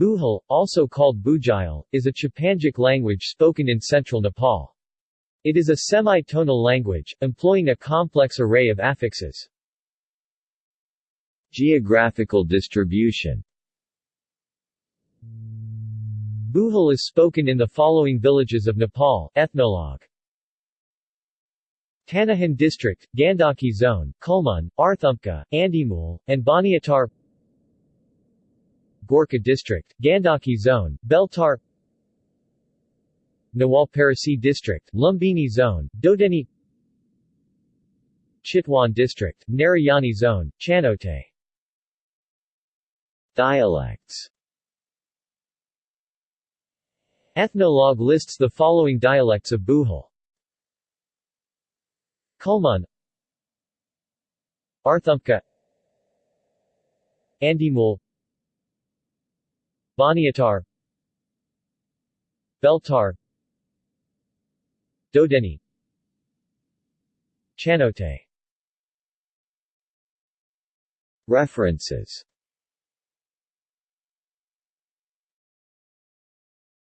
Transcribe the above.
Buhal, also called Bujayal, is a Chepangic language spoken in central Nepal. It is a semi-tonal language, employing a complex array of affixes. Geographical distribution Buhal is spoken in the following villages of Nepal, Ethnologue. Tanahun District, Gandaki Zone, Kulmun, Arthumpka, Andimul, and Baniatar Gorkha District, Gandaki Zone, Beltar Nawalparasi District, Lumbini Zone, Dodeni Chitwan District, Narayani Zone, Chanote Dialects Ethnologue lists the following dialects of Buhal. Kulmun Arthumpka Andimul Baniatar Beltar Dodeni Chanote. References